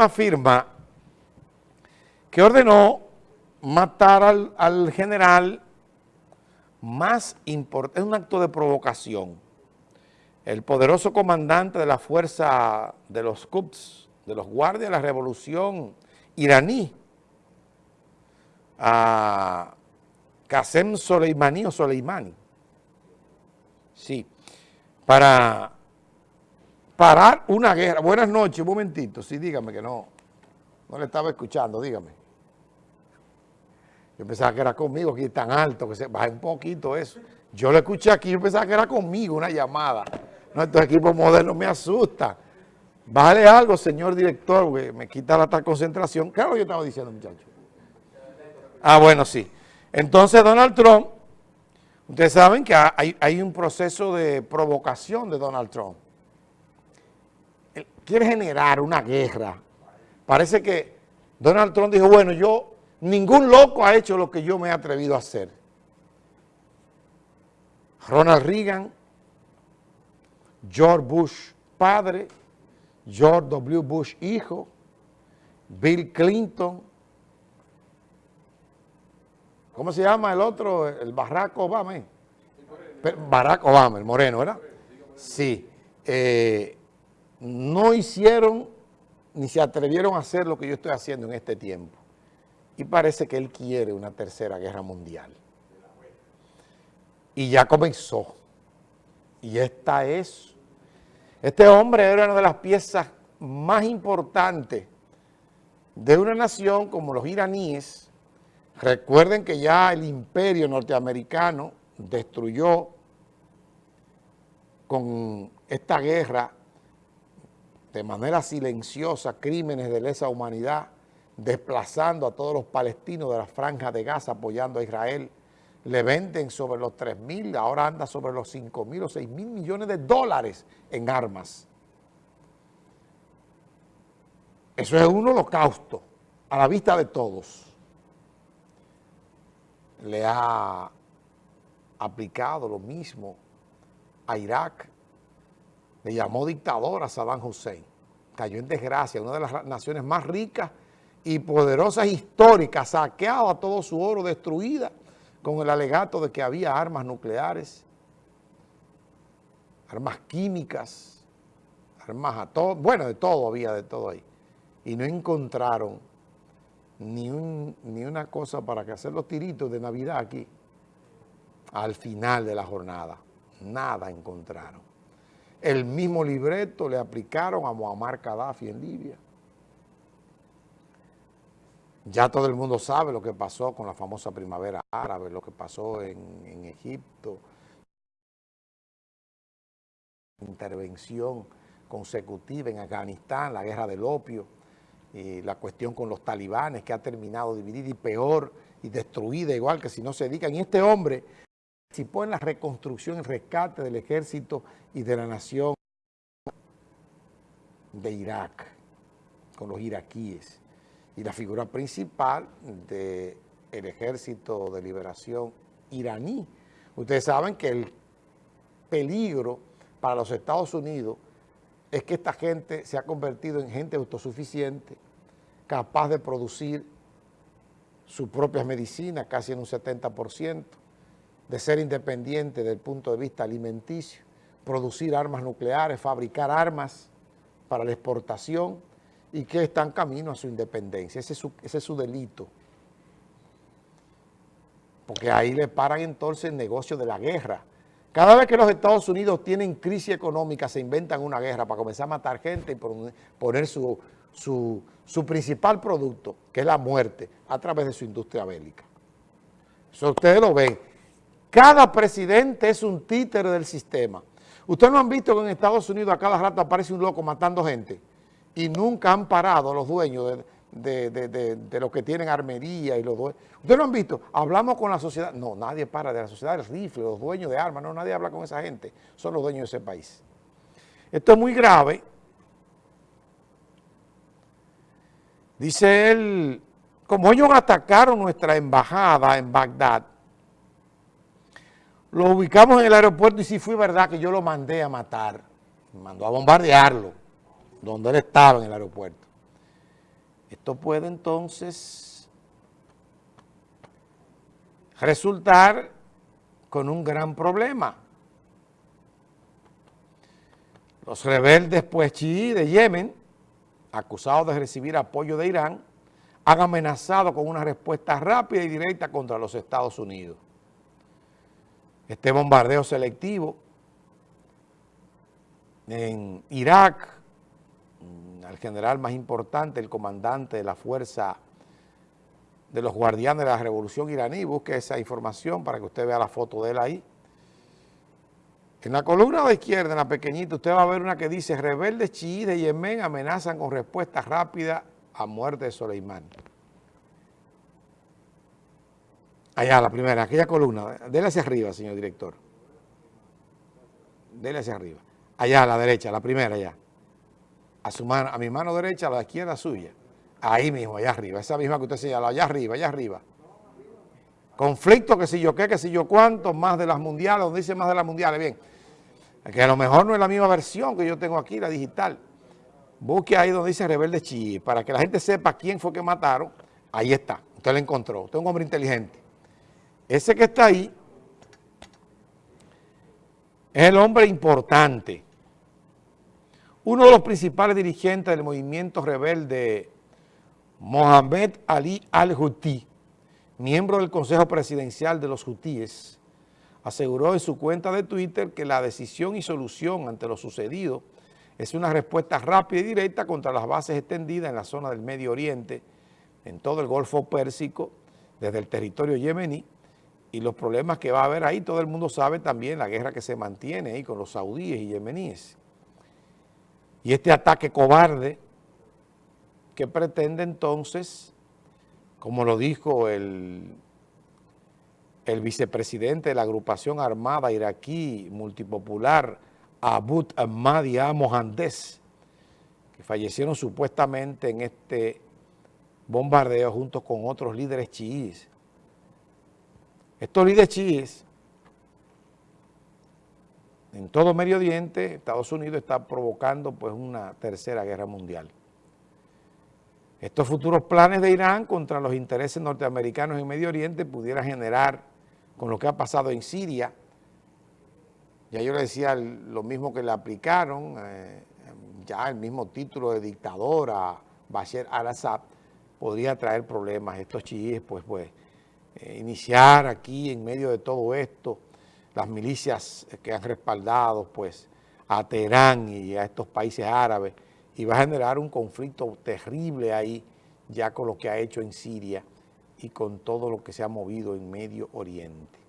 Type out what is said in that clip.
Afirma que ordenó matar al, al general más importante, es un acto de provocación. El poderoso comandante de la fuerza de los Quds, de los guardias de la revolución iraní, a Qasem Soleimani o Soleimani, sí, para parar una guerra. Buenas noches, un momentito, sí, dígame que no, no le estaba escuchando, dígame. Yo pensaba que era conmigo, aquí tan alto, que se baje un poquito eso. Yo lo escuché aquí, yo pensaba que era conmigo una llamada. No, estos equipos modernos me asustan. Bájale algo, señor director, me quita la tal concentración. Claro, yo estaba diciendo, muchachos. Ah, bueno, sí. Entonces, Donald Trump, ustedes saben que hay, hay un proceso de provocación de Donald Trump. Quiere generar una guerra. Parece que Donald Trump dijo, bueno, yo Ningún loco ha hecho lo que yo me he atrevido a hacer. Ronald Reagan, George Bush padre, George W. Bush hijo, Bill Clinton, ¿cómo se llama el otro? El Barack Obama. ¿eh? Barack Obama, el moreno, ¿verdad? Sí. Eh, no hicieron ni se atrevieron a hacer lo que yo estoy haciendo en este tiempo. Y parece que él quiere una tercera guerra mundial. Y ya comenzó. Y esta es... Este hombre era una de las piezas más importantes de una nación como los iraníes. Recuerden que ya el imperio norteamericano destruyó con esta guerra de manera silenciosa crímenes de lesa humanidad desplazando a todos los palestinos de la franja de Gaza, apoyando a Israel. Le venden sobre los 3 mil, ahora anda sobre los 5 mil o 6 mil millones de dólares en armas. Eso es un holocausto a la vista de todos. Le ha aplicado lo mismo a Irak. Le llamó dictador a Saddam Hussein. Cayó en desgracia, una de las naciones más ricas y poderosas históricas, saqueado a todo su oro, destruida con el alegato de que había armas nucleares, armas químicas, armas a todo, bueno, de todo había, de todo ahí. Y no encontraron ni, ni una cosa para que hacer los tiritos de Navidad aquí, al final de la jornada. Nada encontraron. El mismo libreto le aplicaron a Muammar Gaddafi en Libia. Ya todo el mundo sabe lo que pasó con la famosa primavera árabe, lo que pasó en, Egipto, intervención consecutiva en Afganistán, la guerra del opio, y la cuestión con los talibanes que ha terminado dividida y peor y destruida, igual que si no se dedican. Y este hombre participó en la reconstrucción y rescate del ejército y de la nación de Irak, con los iraquíes y la figura principal del Ejército de Liberación iraní. Ustedes saben que el peligro para los Estados Unidos es que esta gente se ha convertido en gente autosuficiente, capaz de producir sus propias medicinas, casi en un 70%, de ser independiente desde el punto de vista alimenticio, producir armas nucleares, fabricar armas para la exportación, y que están camino a su independencia. Ese es su, delito. Porque ahí le paran entonces el negocio de la guerra. Cada vez que los Estados Unidos tienen crisis económica, se inventan una guerra para comenzar a matar gente y poner su, su, principal producto, que es la muerte, a través de su industria bélica. Eso ustedes lo ven. Cada presidente es un títere del sistema. Ustedes no han visto que en Estados Unidos a cada rato aparece un loco matando gente y nunca han parado los dueños de, los que tienen armería y los dueños. ¿Ustedes lo han visto? Hablamos con la sociedad. No, nadie para de la sociedad del rifle, los dueños de armas. No, nadie habla con esa gente. Son los dueños de ese país. Esto es muy grave. Dice él, como ellos atacaron nuestra embajada en Bagdad, lo ubicamos en el aeropuerto y si fue verdad que yo lo mandé a matar. Mandó a bombardearlo donde él estaba en el aeropuerto. Esto puede entonces resultar con un gran problema. Los rebeldes pues chií de Yemen, acusados de recibir apoyo de Irán, han amenazado con una respuesta rápida y directa contra los Estados Unidos. Este bombardeo selectivo en Irak, al general más importante, el comandante de la fuerza de los guardianes de la revolución iraní, busque esa información para que usted vea la foto de él ahí. En la columna de izquierda, en la pequeñita, usted va a ver una que dice, rebeldes chiíes de Yemen amenazan con respuesta rápida a muerte de Soleimán. Allá, la primera, aquella columna. Dele hacia arriba, señor director. Dele hacia arriba. Allá, a la derecha, la primera, allá. A, su mano, a mi mano derecha, a la izquierda suya. Ahí mismo, allá arriba. Esa misma que usted señaló, allá arriba, allá arriba. Conflicto, que si yo qué, que si yo cuánto, más de las mundiales, donde dice más de las mundiales. Bien, que a lo mejor no es la misma versión que yo tengo aquí, la digital. Busque ahí donde dice Rebelde Chi, para que la gente sepa quién fue que mataron. Ahí está, usted lo encontró. Usted es un hombre inteligente. Ese que está ahí es el hombre importante. Uno de los principales dirigentes del movimiento rebelde, Mohamed Ali al-Houthi, miembro del Consejo Presidencial de los Houthíes, aseguró en su cuenta de Twitter que la decisión y solución ante lo sucedido es una respuesta rápida y directa contra las bases extendidas en la zona del Medio Oriente, en todo el Golfo Pérsico, desde el territorio yemení, y los problemas que va a haber ahí, todo el mundo sabe también la guerra que se mantiene ahí con los saudíes y yemeníes. Y este ataque cobarde que pretende entonces, como lo dijo el, el vicepresidente de la agrupación armada iraquí multipopular, Abu Ahmadi Mohandes, que fallecieron supuestamente en este bombardeo junto con otros líderes chiíes, estos líderes chiíes, en todo Medio Oriente, Estados Unidos está provocando pues una tercera guerra mundial. Estos futuros planes de Irán contra los intereses norteamericanos en Medio Oriente pudieran generar, con lo que ha pasado en Siria, ya yo le decía lo mismo que le aplicaron, eh, ya el mismo título de dictador a Bashar al-Assad, podría traer problemas. Estos chiíes, pues, pues, eh, iniciar aquí en medio de todo esto, las milicias que han respaldado pues a Teherán y a estos países árabes y va a generar un conflicto terrible ahí ya con lo que ha hecho en Siria y con todo lo que se ha movido en Medio Oriente.